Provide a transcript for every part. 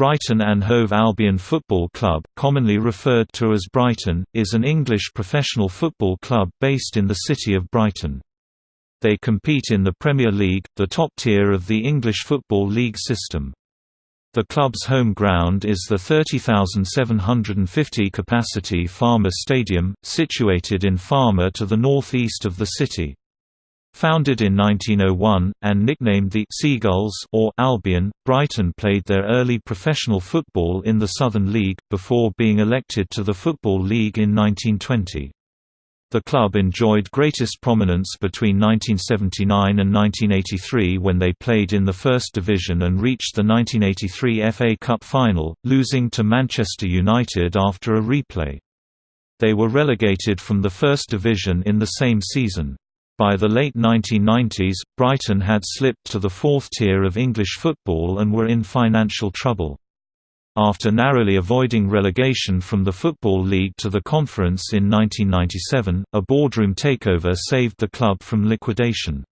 Brighton and Hove Albion Football Club, commonly referred to as Brighton, is an English professional football club based in the city of Brighton. They compete in the Premier League, the top tier of the English Football League system. The club's home ground is the 30,750 capacity Falmer Stadium, situated in Falmer to the north-east of the city. Founded in 1901, and nicknamed the Seagulls or Albion, Brighton played their early professional football in the Southern League, before being elected to the Football League in 1920. The club enjoyed greatest prominence between 1979 and 1983 when they played in the First Division and reached the 1983 FA Cup final, losing to Manchester United after a replay. They were relegated from the First Division in the same season. By the late 1990s, Brighton had slipped to the fourth tier of English football and were in financial trouble. After narrowly avoiding relegation from the Football League to the Conference in 1997, a boardroom takeover saved the club from liquidation.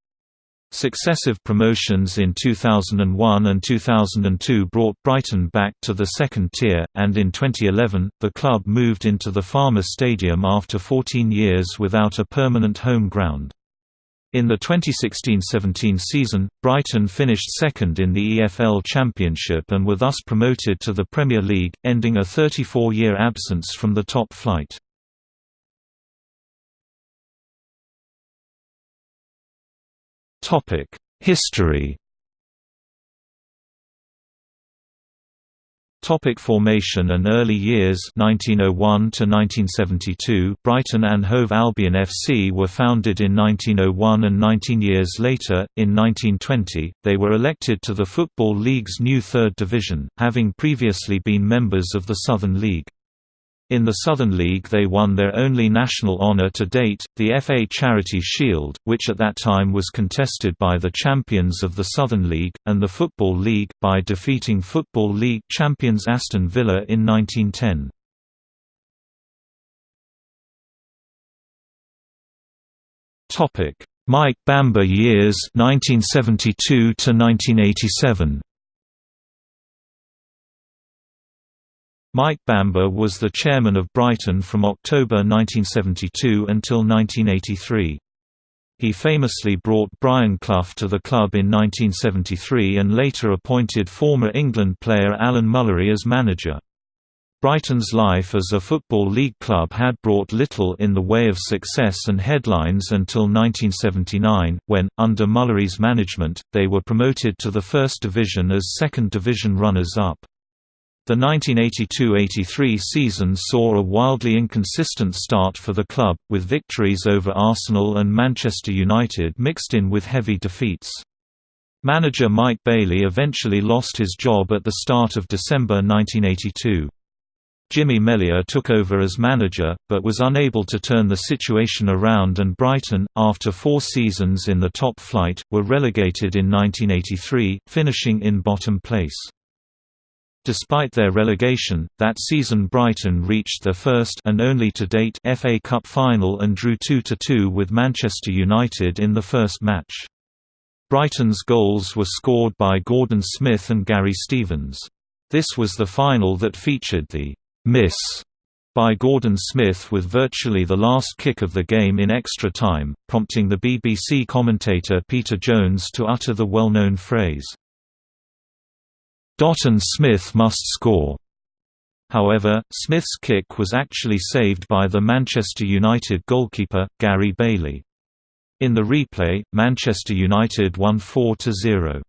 Successive promotions in 2001 and 2002 brought Brighton back to the second tier, and in 2011, the club moved into the Falmer Stadium after 14 years without a permanent home ground. In the 2016–17 season, Brighton finished second in the EFL Championship and were thus promoted to the Premier League, ending a 34-year absence from the top flight. History Topic formation and early years 1901 to 1972 Brighton and Hove Albion FC were founded in 1901 and 19 years later in 1920 they were elected to the Football League's new 3rd division having previously been members of the Southern League in the Southern League they won their only national honour to date, the FA Charity Shield, which at that time was contested by the champions of the Southern League, and the Football League, by defeating Football League champions Aston Villa in 1910. Mike Bamber years 1972 to 1987 Mike Bamber was the chairman of Brighton from October 1972 until 1983. He famously brought Brian Clough to the club in 1973 and later appointed former England player Alan Mullery as manager. Brighton's life as a Football League club had brought little in the way of success and headlines until 1979, when, under Mullery's management, they were promoted to the First Division as Second Division runners-up. The 1982–83 season saw a wildly inconsistent start for the club, with victories over Arsenal and Manchester United mixed in with heavy defeats. Manager Mike Bailey eventually lost his job at the start of December 1982. Jimmy Melia took over as manager, but was unable to turn the situation around and Brighton, after four seasons in the top flight, were relegated in 1983, finishing in bottom place. Despite their relegation, that season Brighton reached their first and only to date FA Cup final and drew 2–2 with Manchester United in the first match. Brighton's goals were scored by Gordon Smith and Gary Stevens. This was the final that featured the «miss» by Gordon Smith with virtually the last kick of the game in extra time, prompting the BBC commentator Peter Jones to utter the well-known phrase, and Smith must score. However, Smith's kick was actually saved by the Manchester United goalkeeper, Gary Bailey. In the replay, Manchester United won 4–0.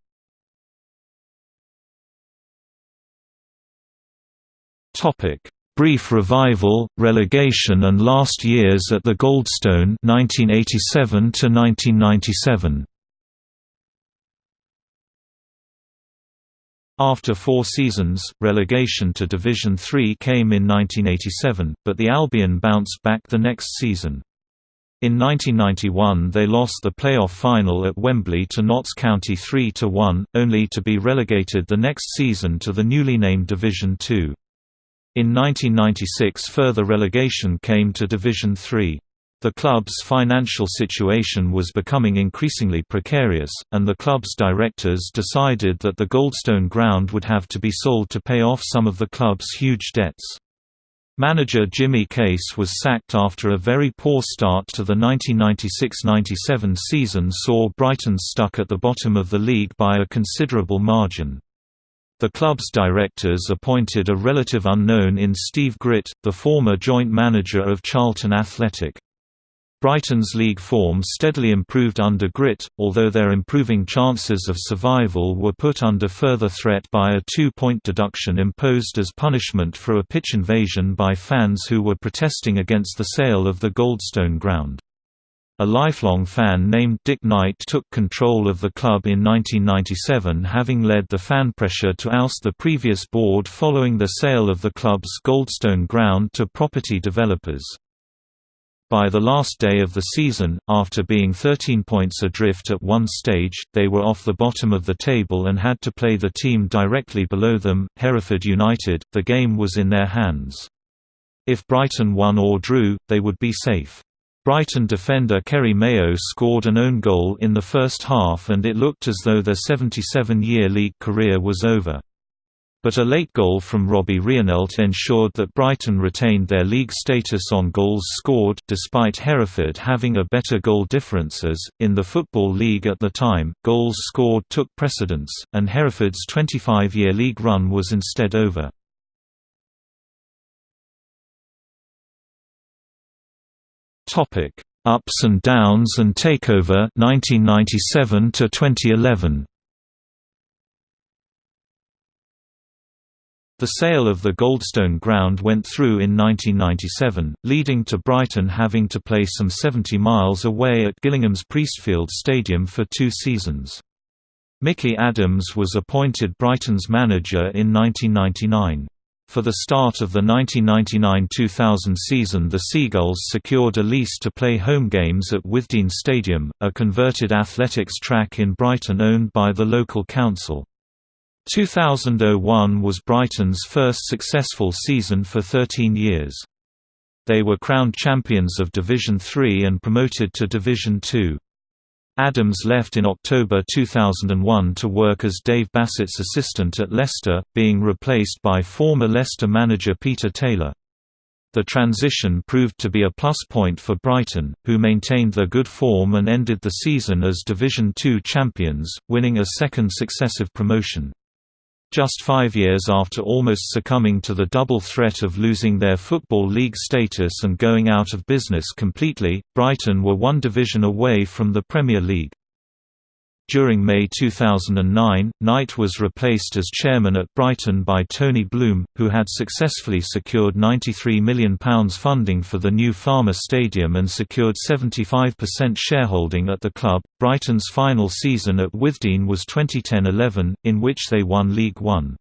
Brief revival, relegation and last years at the Goldstone 1987 1997. After four seasons, relegation to Division Three came in 1987, but the Albion bounced back the next season. In 1991 they lost the playoff final at Wembley to Notts County 3–1, only to be relegated the next season to the newly named Division Two. In 1996 further relegation came to Division Three. The club's financial situation was becoming increasingly precarious, and the club's directors decided that the Goldstone ground would have to be sold to pay off some of the club's huge debts. Manager Jimmy Case was sacked after a very poor start to the 1996–97 season saw Brighton stuck at the bottom of the league by a considerable margin. The club's directors appointed a relative unknown in Steve Gritt, the former joint manager of Charlton Athletic. Brighton's league form steadily improved under Gritt, although their improving chances of survival were put under further threat by a two-point deduction imposed as punishment for a pitch invasion by fans who were protesting against the sale of the Goldstone ground. A lifelong fan named Dick Knight took control of the club in 1997 having led the fan pressure to oust the previous board following the sale of the club's Goldstone ground to property developers. By the last day of the season, after being 13 points adrift at one stage, they were off the bottom of the table and had to play the team directly below them, Hereford United. The game was in their hands. If Brighton won or drew, they would be safe. Brighton defender Kerry Mayo scored an own goal in the first half and it looked as though their 77-year league career was over. But a late goal from Robbie Reinelt ensured that Brighton retained their league status on goals scored despite Hereford having a better goal differences. In the Football League at the time, goals scored took precedence, and Hereford's 25-year league run was instead over. Ups and downs and takeover 1997 to 2011. The sale of the Goldstone ground went through in 1997, leading to Brighton having to play some 70 miles away at Gillingham's Priestfield Stadium for two seasons. Mickey Adams was appointed Brighton's manager in 1999. For the start of the 1999–2000 season the Seagulls secured a lease to play home games at Withdean Stadium, a converted athletics track in Brighton owned by the local council. 2001 was Brighton's first successful season for 13 years. They were crowned champions of Division 3 and promoted to Division 2. Adams left in October 2001 to work as Dave Bassett's assistant at Leicester, being replaced by former Leicester manager Peter Taylor. The transition proved to be a plus point for Brighton, who maintained their good form and ended the season as Division Two champions, winning a second successive promotion. Just five years after almost succumbing to the double threat of losing their Football League status and going out of business completely, Brighton were one division away from the Premier League. During May 2009, Knight was replaced as chairman at Brighton by Tony Bloom, who had successfully secured £93 million funding for the new Falmer Stadium and secured 75% shareholding at the club. Brighton's final season at Withdean was 2010-11, in which they won League One.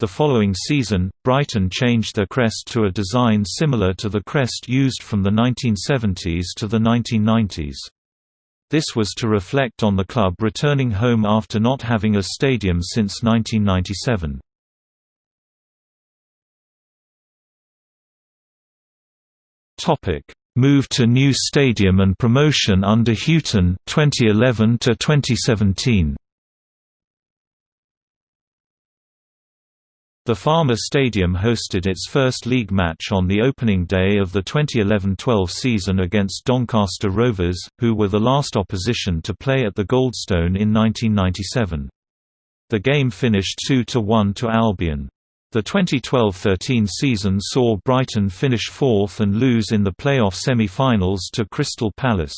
The following season, Brighton changed their crest to a design similar to the crest used from the 1970s to the 1990s. This was to reflect on the club returning home after not having a stadium since 1997. Topic: Move to new stadium and promotion under Hughton 2011 to 2017. The Falmer Stadium hosted its first league match on the opening day of the 2011–12 season against Doncaster Rovers, who were the last opposition to play at the Goldstone in 1997. The game finished 2–1 to Albion. The 2012–13 season saw Brighton finish fourth and lose in the playoff semi-finals to Crystal Palace.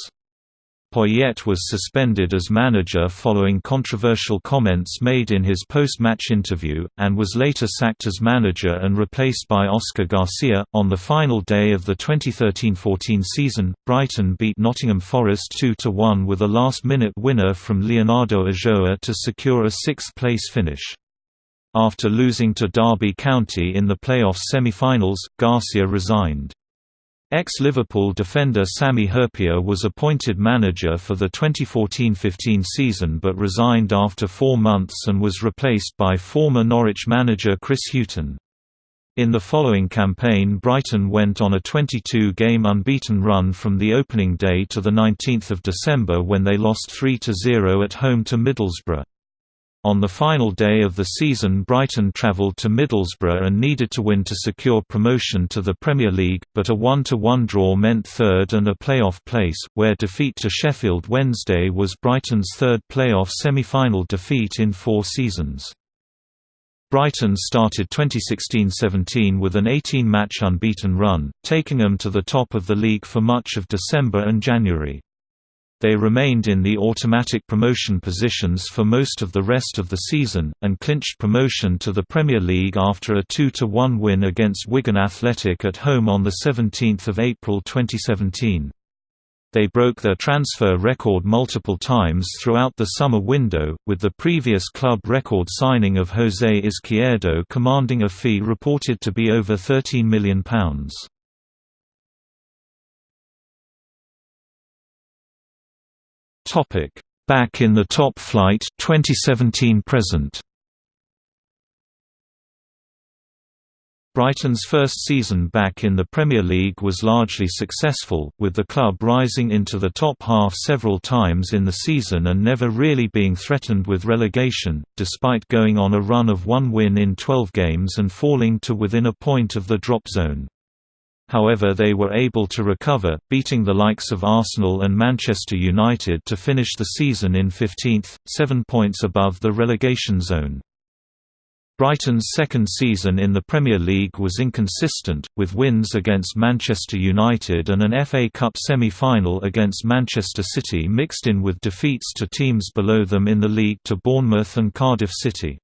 Poyet was suspended as manager following controversial comments made in his post-match interview, and was later sacked as manager and replaced by Oscar Garcia. On the final day of the 2013-14 season, Brighton beat Nottingham Forest 2-1 with a last-minute winner from Leonardo Ulloa to secure a sixth-place finish. After losing to Derby County in the playoff semi-finals, Garcia resigned. Ex-Liverpool defender Sami Hyypiä was appointed manager for the 2014–15 season but resigned after four months and was replaced by former Norwich manager Chris Hughton. In the following campaign Brighton went on a 22-game unbeaten run from the opening day to 19 December when they lost 3–0 at home to Middlesbrough. On the final day of the season Brighton travelled to Middlesbrough and needed to win to secure promotion to the Premier League, but a 1–1 draw meant third and a playoff place, where defeat to Sheffield Wednesday was Brighton's third playoff semi-final defeat in four seasons. Brighton started 2016–17 with an 18-match unbeaten run, taking them to the top of the league for much of December and January. They remained in the automatic promotion positions for most of the rest of the season, and clinched promotion to the Premier League after a 2–1 win against Wigan Athletic at home on 17 April 2017. They broke their transfer record multiple times throughout the summer window, with the previous club record signing of José Izquierdo commanding a fee reported to be over £13 million. Back in the top flight 2017 present Brighton's first season back in the Premier League was largely successful, with the club rising into the top half several times in the season and never really being threatened with relegation, despite going on a run of one win in 12 games and falling to within a point of the drop zone. However they were able to recover, beating the likes of Arsenal and Manchester United to finish the season in 15th, seven points above the relegation zone. Brighton's second season in the Premier League was inconsistent, with wins against Manchester United and an FA Cup semi-final against Manchester City mixed in with defeats to teams below them in the league to Bournemouth and Cardiff City.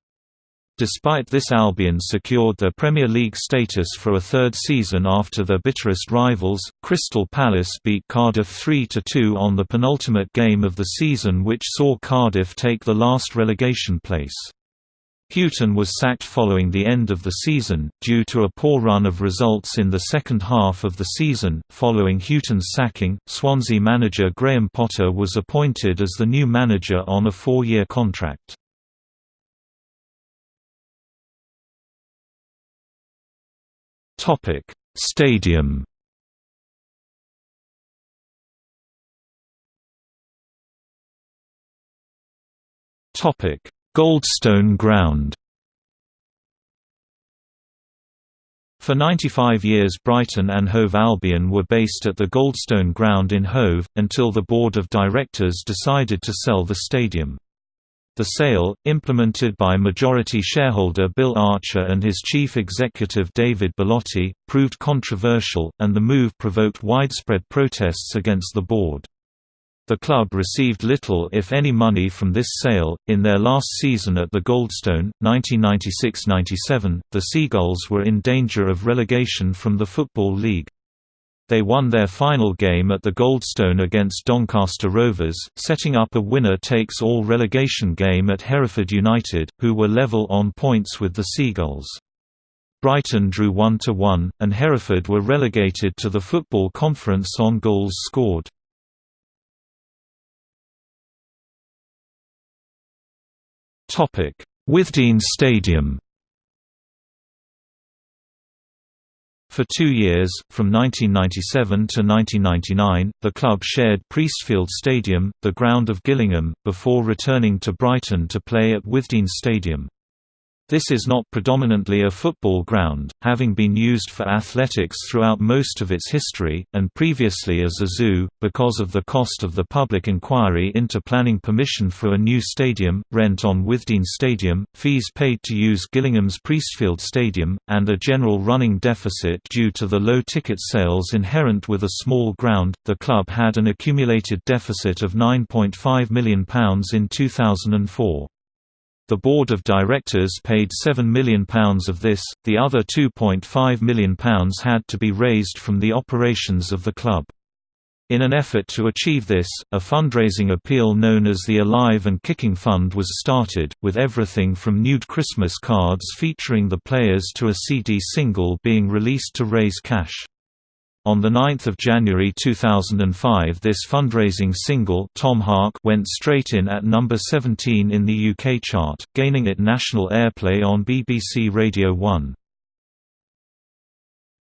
Despite this Albion secured their Premier League status for a third season after their bitterest rivals, Crystal Palace beat Cardiff 3–2 on the penultimate game of the season which saw Cardiff take the last relegation place. Hughton was sacked following the end of the season, due to a poor run of results in the second half of the season. Following Hughton's sacking, Swansea manager Graham Potter was appointed as the new manager on a four year contract. Stadium Topic Goldstone Ground For 95 years Brighton and Hove Albion were based at the Goldstone Ground in Hove, until the board of directors decided to sell the stadium. The sale, implemented by majority shareholder Bill Archer and his chief executive David Bellotti, proved controversial, and the move provoked widespread protests against the board. The club received little if any money from this sale. In their last season at the Goldstone, 1996-97, the Seagulls were in danger of relegation from the Football League. They won their final game at the Goldstone against Doncaster Rovers, setting up a winner-takes-all relegation game at Hereford United, who were level on points with the Seagulls. Brighton drew 1–1, and Hereford were relegated to the Football Conference on goals scored. Withdean Stadium For two years, from 1997 to 1999, the club shared Priestfield Stadium, the ground of Gillingham, before returning to Brighton to play at Withdean Stadium. This is not predominantly a football ground, having been used for athletics throughout most of its history, and previously as a zoo, because of the cost of the public inquiry into planning permission for a new stadium, rent on Withdean Stadium, fees paid to use Gillingham's Priestfield Stadium, and a general running deficit due to the low ticket sales inherent with a small ground. The club had an accumulated deficit of £9.5 million in 2004. The board of directors paid £7 million of this, the other £2.5 million had to be raised from the operations of the club. In an effort to achieve this, a fundraising appeal known as the Alive and Kicking Fund was started, with everything from nude Christmas cards featuring the players to a CD single being released to raise cash. On 9 January 2005 this fundraising single Tom Hark went straight in at number 17 in the UK chart, gaining it national airplay on BBC Radio 1.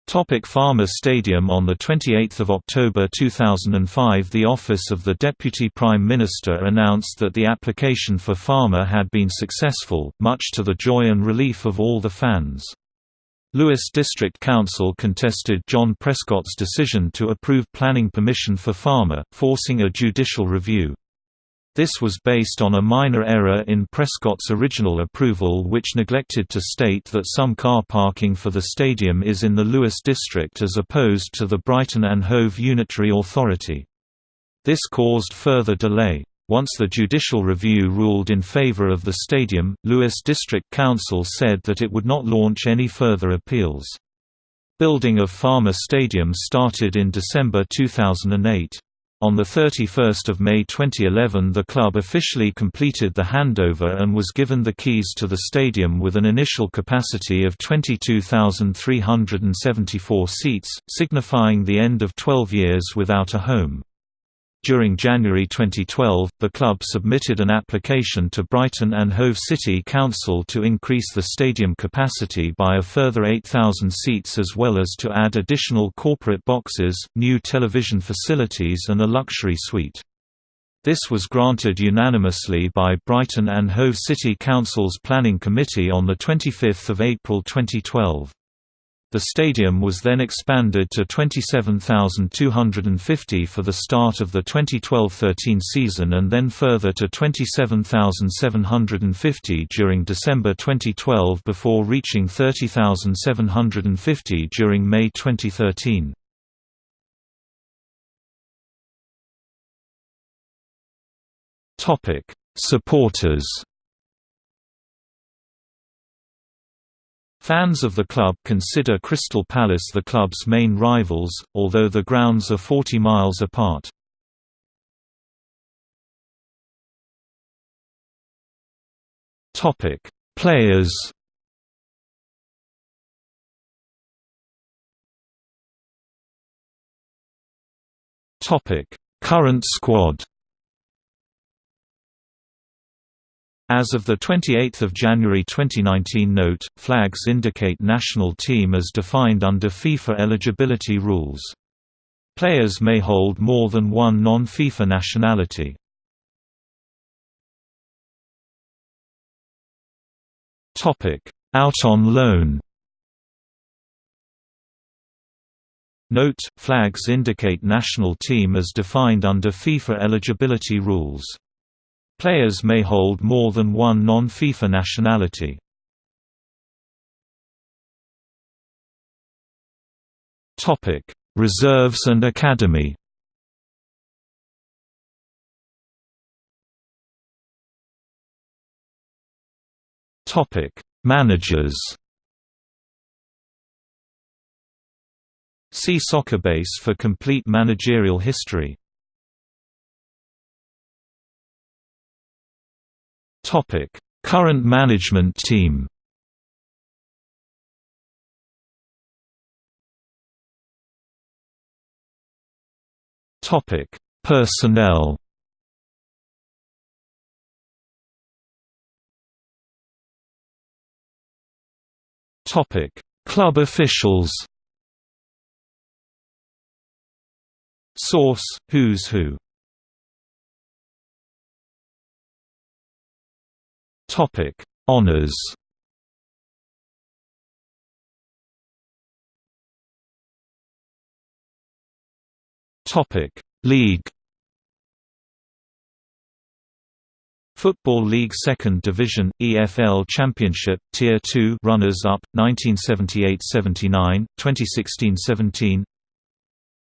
Topic Falmer Stadium On 28 October 2005 the Office of the Deputy Prime Minister announced that the application for Falmer had been successful, much to the joy and relief of all the fans. Lewes District Council contested John Prescott's decision to approve planning permission for Falmer, forcing a judicial review. This was based on a minor error in Prescott's original approval which neglected to state that some car parking for the stadium is in the Lewes district as opposed to the Brighton and Hove Unitary Authority. This caused further delay. Once the judicial review ruled in favour of the stadium, Lewes District Council said that it would not launch any further appeals. Building of Falmer Stadium started in December 2008. On 31 May 2011 the club officially completed the handover and was given the keys to the stadium with an initial capacity of 22,374 seats, signifying the end of 12 years without a home. During January 2012, the club submitted an application to Brighton and Hove City Council to increase the stadium capacity by a further 8,000 seats as well as to add additional corporate boxes, new television facilities and a luxury suite. This was granted unanimously by Brighton and Hove City Council's Planning Committee on 25 April 2012. The stadium was then expanded to 27,250 for the start of the 2012–13 season and then further to 27,750 during December 2012 before reaching 30,750 during May 2013. Supporters Fans of the club consider Crystal Palace the club's main rivals, although the grounds are 40 miles apart. Topic: Players Topic: Current squad As of 28 January 2019 note, flags indicate national team as defined under FIFA eligibility rules. Players may hold more than one non-FIFA nationality. Out on loan Note, flags indicate national team as defined under FIFA eligibility rules. Players may hold more than one non-FIFA nationality. Topic: Reserves and Academy. Topic: Managers. See Soccerbase for complete managerial history. Current management team. Topic: Personnel. Topic: Club officials. Source: Who's Who. Topic: Honors. Topic: League. Football League Second Division EFL Championship Tier 2 runners up 1978-79 2016-17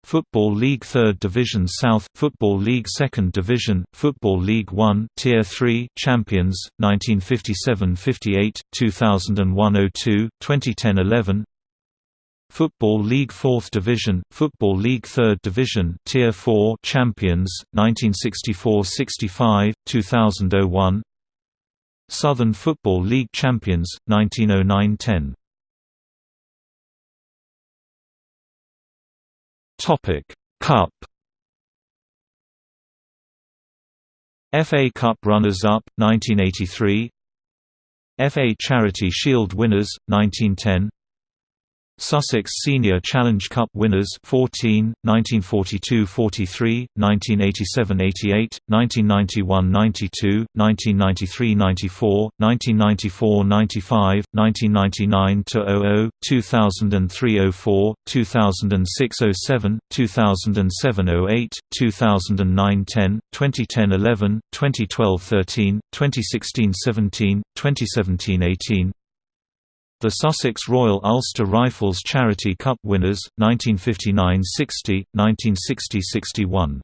Football League 3rd Division South, Football League 2nd Division, Football League 1 Tier 3 Champions 1957-58, 2001-02, 2010-11 Football League 4th Division, Football League 3rd Division Tier 4 Champions 1964-65, 2001 Southern Football League Champions 1909-10 Topic: Cup. FA Cup runners-up 1983. FA Charity Shield winners 1910. Sussex Senior Challenge Cup winners 14, 1942–43, 1987–88, 1991–92, 1993–94, 1994–95, 1999–00, 2003–04, 2006–07, 2007–08, 2009–10, 2010–11, 2012–13, 2016–17, 2017–18, the Sussex Royal Ulster Rifles Charity Cup winners, 1959–60, 1960–61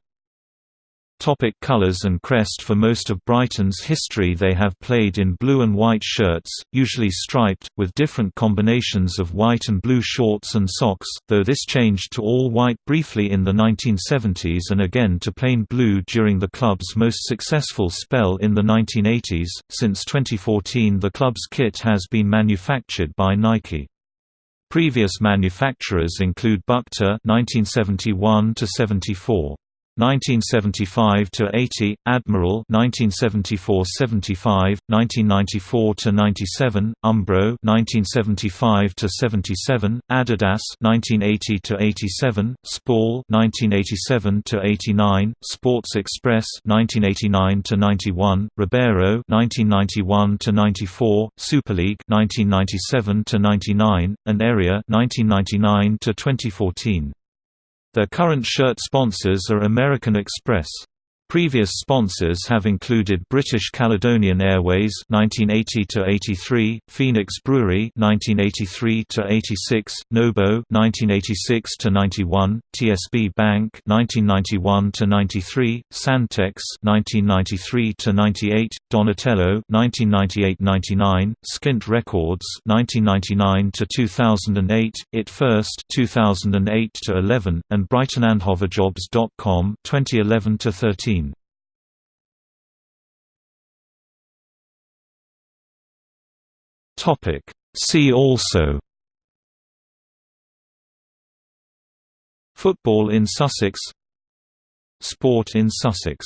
Topic colors and crest For most of Brighton's history they have played in blue and white shirts, usually striped, with different combinations of white and blue shorts and socks, though this changed to all white briefly in the 1970s and again to plain blue during the club's most successful spell in the 1980s. Since 2014 the club's kit has been manufactured by Nike. Previous manufacturers include Bukta 1971 74. 1975 to 80, Admiral 1974-75, 1994 to 97, Umbro 1975 to 77, Adidas 1980 to 87, Spall 1987 to 89, Sports Express 1989 to 91, Ribero 1991 to 94, Super League 1997 to 99, and Erreà 1999 to 2014. Their current shirt sponsors are American Express. Previous sponsors have included British Caledonian Airways (1980–83), Phoenix Brewery (1983–86), Nobo (1986–91), TSB Bank (1991–93), Sandtex (1993–98), Donatello (1998–99), Skint Records (1999–2008), It First (2008–11), and BrightonAndHoveJobs.com (2011–13). Topic. See also Football in Sussex Sport in Sussex